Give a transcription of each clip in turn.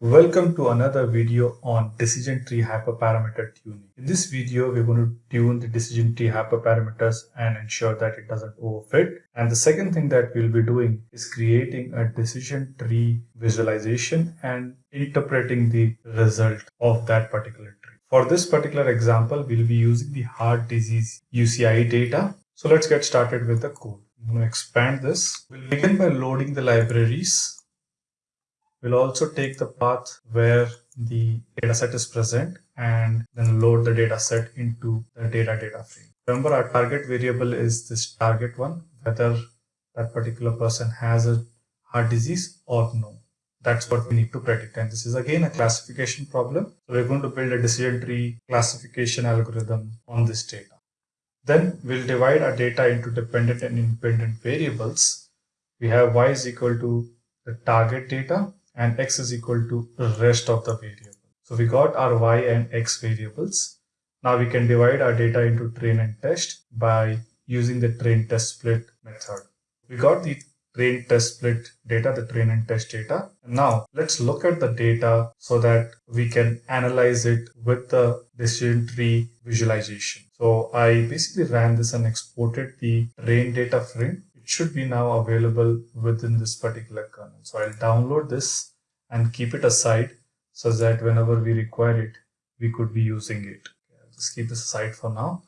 Welcome to another video on decision tree hyperparameter tuning. In this video, we're going to tune the decision tree hyperparameters and ensure that it doesn't overfit. And the second thing that we'll be doing is creating a decision tree visualization and interpreting the result of that particular tree. For this particular example, we'll be using the heart disease UCI data. So let's get started with the code. I'm going to expand this. We'll begin by loading the libraries We'll also take the path where the dataset is present and then load the dataset into the data data frame. Remember our target variable is this target one, whether that particular person has a heart disease or no. That's what we need to predict. And this is again a classification problem. So we're going to build a decision tree classification algorithm on this data. Then we'll divide our data into dependent and independent variables. We have y is equal to the target data and x is equal to rest of the variable. So we got our y and x variables. Now we can divide our data into train and test by using the train test split method. We got the train test split data, the train and test data. Now let's look at the data so that we can analyze it with the decision tree visualization. So I basically ran this and exported the train data frame should be now available within this particular kernel. So I'll download this and keep it aside so that whenever we require it, we could be using it. I'll just keep this aside for now.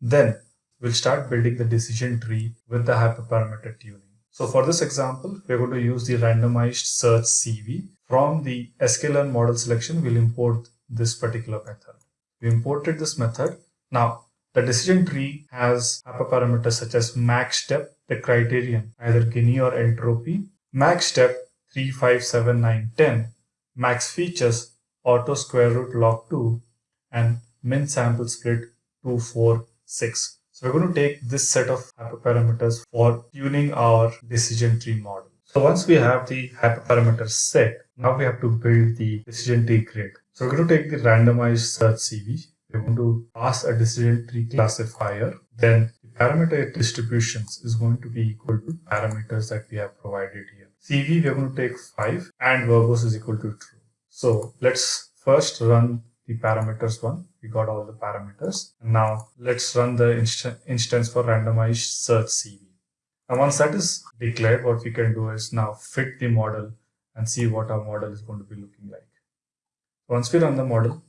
Then we'll start building the decision tree with the hyperparameter tuning. So for this example, we're going to use the randomized search CV. From the sklearn model selection, we'll import this particular method. We imported this method. Now the decision tree has hyperparameters such as max depth, the criterion, either Gini or entropy, max depth 3, 5, 7, 9, 10, max features, auto square root log 2, and min sample split 2, 4, 6. So we're going to take this set of hyperparameters for tuning our decision tree model. So once we have the hyperparameters set, now we have to build the decision tree grid. So we're going to take the randomized search CV we're going to pass a decision tree classifier, then the parameter distributions is going to be equal to parameters that we have provided here. CV, we're going to take 5 and verbose is equal to true. So let's first run the parameters one. We got all the parameters. Now let's run the inst instance for randomized search CV. And once that is declared, what we can do is now fit the model and see what our model is going to be looking like. Once we run the model,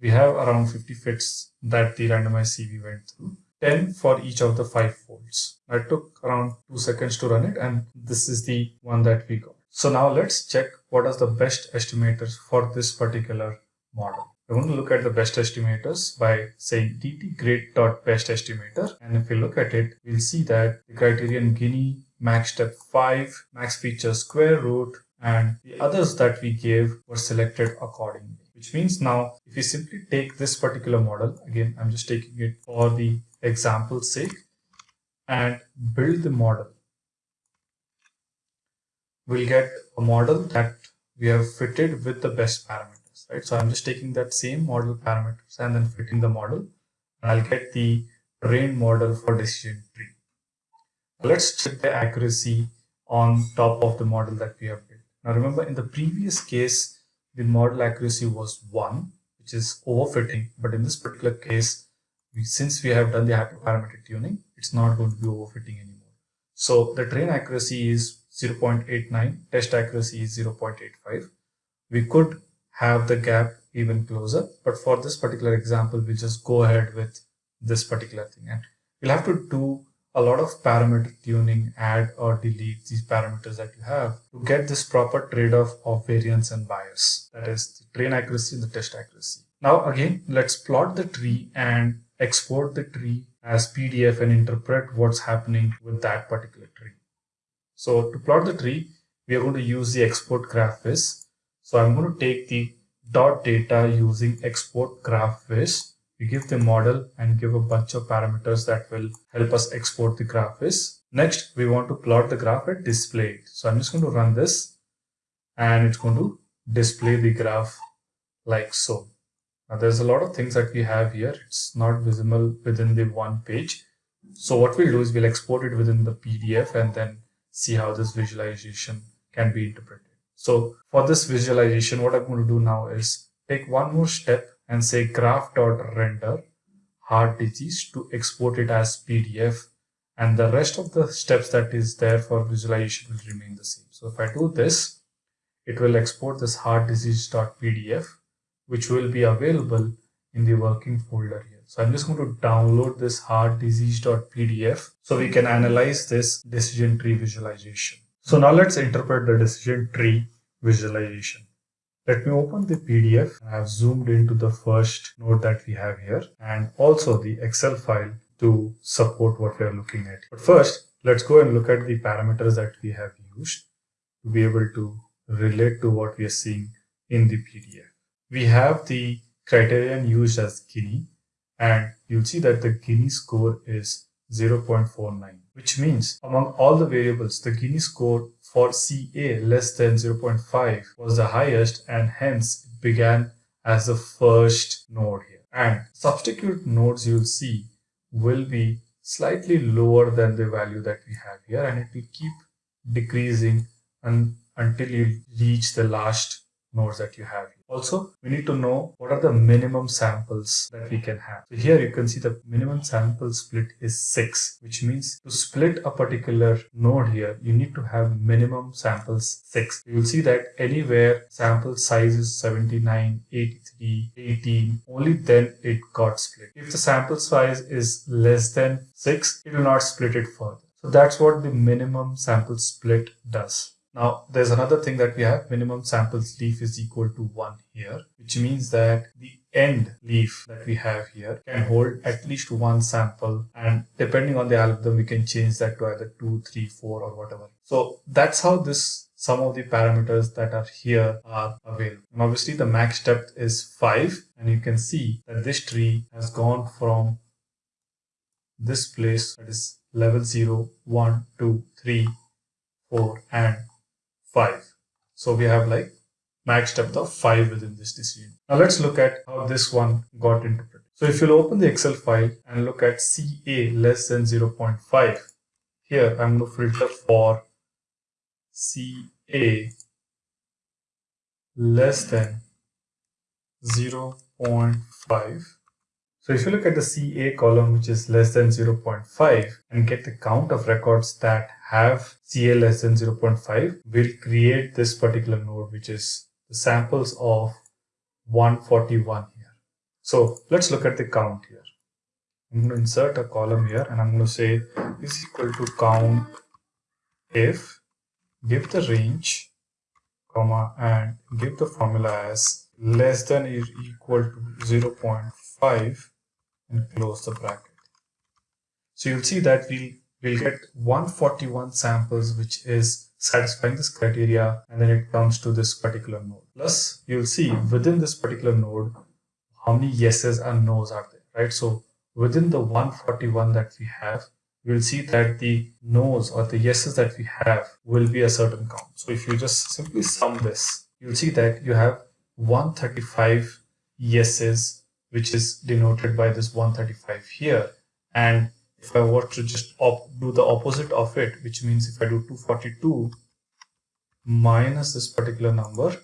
we have around 50 fits that the randomized CV went through. 10 for each of the five folds. I took around two seconds to run it and this is the one that we got. So now let's check what are the best estimators for this particular model. We're going to look at the best estimators by saying ttgrid.best estimator. And if we look at it, we'll see that the criterion Gini, max depth 5, max feature square root, and the others that we gave were selected accordingly which means now if you simply take this particular model, again, I'm just taking it for the example's sake and build the model. We'll get a model that we have fitted with the best parameters, right? So I'm just taking that same model parameters and then fitting the model and I'll get the trained model for decision tree. Let's check the accuracy on top of the model that we have built. Now remember in the previous case, the model accuracy was 1, which is overfitting. But in this particular case, we, since we have done the hyperparameter tuning, it's not going to be overfitting anymore. So the train accuracy is 0.89, test accuracy is 0.85. We could have the gap even closer, but for this particular example, we just go ahead with this particular thing. And we'll have to do a lot of parameter tuning, add or delete these parameters that you have to get this proper trade-off of variance and bias. That is the train accuracy and the test accuracy. Now again, let's plot the tree and export the tree as PDF and interpret what's happening with that particular tree. So to plot the tree, we are going to use the export graph viz. So I'm going to take the dot data using export graph viz we give the model and give a bunch of parameters that will help us export the graph is. Next, we want to plot the graph at display. So I'm just going to run this and it's going to display the graph like so. Now there's a lot of things that we have here. It's not visible within the one page. So what we'll do is we'll export it within the PDF and then see how this visualization can be interpreted. So for this visualization, what I'm going to do now is take one more step and say graph.render heart disease to export it as PDF and the rest of the steps that is there for visualization will remain the same. So if I do this, it will export this heart disease.pdf which will be available in the working folder here. So I'm just going to download this heart disease.pdf so we can analyze this decision tree visualization. So now let's interpret the decision tree visualization. Let me open the PDF. I have zoomed into the first node that we have here and also the Excel file to support what we are looking at. But first, let's go and look at the parameters that we have used to be able to relate to what we are seeing in the PDF. We have the criterion used as Gini and you'll see that the Gini score is 0.49 which means among all the variables the Gini score for CA less than 0.5 was the highest and hence it began as the first node here. And substitute nodes you'll see will be slightly lower than the value that we have here and it will keep decreasing until you reach the last nodes that you have. Also, we need to know what are the minimum samples that we can have. So here you can see the minimum sample split is 6, which means to split a particular node here, you need to have minimum samples 6. You will see that anywhere sample size is 79, 83, 18, only then it got split. If the sample size is less than 6, it will not split it further. So that's what the minimum sample split does. Now there's another thing that we have minimum samples leaf is equal to 1 here which means that the end leaf that we have here can hold at least one sample and depending on the algorithm we can change that to either 2, 3, 4 or whatever. So that's how this some of the parameters that are here are available. And obviously the max depth is 5 and you can see that this tree has gone from this place that is level 0, 1, 2, 3, 4 and 5. So we have like max depth of 5 within this decision. Now let's look at how this one got interpreted. So if you'll open the Excel file and look at CA less than 0.5, here I'm going to filter for CA less than 0.5 so if you look at the CA column, which is less than 0.5 and get the count of records that have CA less than 0.5, we'll create this particular node, which is the samples of 141 here. So let's look at the count here. I'm going to insert a column here and I'm going to say is equal to count if give the range comma and give the formula as less than or equal to 0.5 and close the bracket. So you'll see that we'll, we'll get 141 samples, which is satisfying this criteria, and then it comes to this particular node. Plus, you'll see within this particular node, how many yeses and nos are there, right? So within the 141 that we have, we'll see that the nos or the yeses that we have will be a certain count. So if you just simply sum this, you'll see that you have 135 yeses which is denoted by this 135 here. And if I were to just do the opposite of it, which means if I do 242 minus this particular number,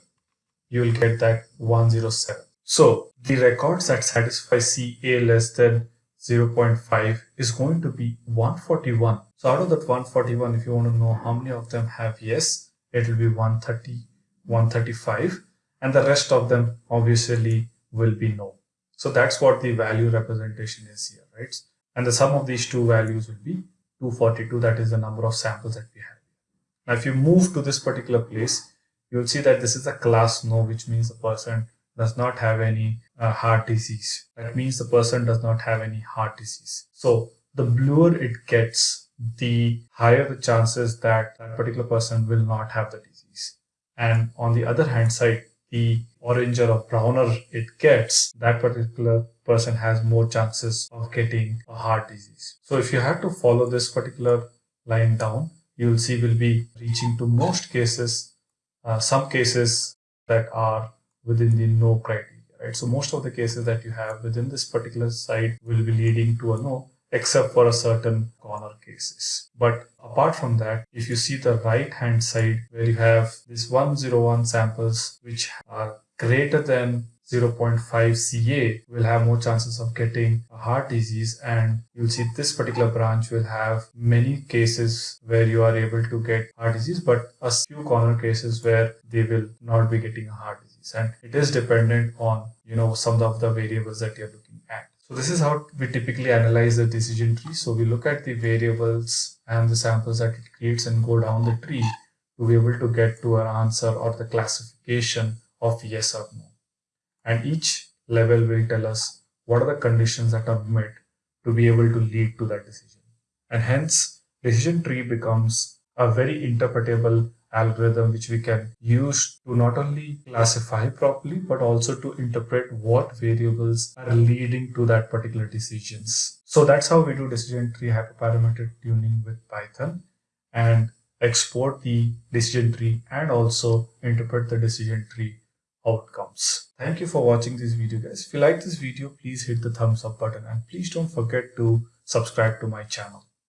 you will get that 107. So the records that satisfy CA less than 0.5 is going to be 141. So out of that 141, if you want to know how many of them have yes, it will be 130, 135, and the rest of them obviously will be no. So that's what the value representation is here, right? And the sum of these two values will be 242. That is the number of samples that we have. Now, if you move to this particular place, you'll see that this is a class no, which means the person does not have any uh, heart disease. That means the person does not have any heart disease. So the bluer it gets, the higher the chances that that particular person will not have the disease. And on the other hand side, the oranger or browner it gets, that particular person has more chances of getting a heart disease. So if you have to follow this particular line down, you'll see we'll be reaching to most cases, uh, some cases that are within the no criteria, right? So most of the cases that you have within this particular side will be leading to a no except for a certain corner cases. But apart from that, if you see the right hand side where you have this 101 samples which are greater than 0.5 CA will have more chances of getting a heart disease and you'll see this particular branch will have many cases where you are able to get heart disease but a few corner cases where they will not be getting a heart disease and it is dependent on you know some of the variables that you're looking. So this is how we typically analyze the decision tree. So we look at the variables and the samples that it creates and go down the tree to be able to get to an answer or the classification of yes or no and each level will tell us what are the conditions that are met to be able to lead to that decision. And hence, decision tree becomes a very interpretable algorithm which we can use to not only classify properly but also to interpret what variables are leading to that particular decisions. So that's how we do decision tree hyperparameter tuning with Python and export the decision tree and also interpret the decision tree outcomes. Thank you for watching this video guys. If you like this video, please hit the thumbs up button and please don't forget to subscribe to my channel.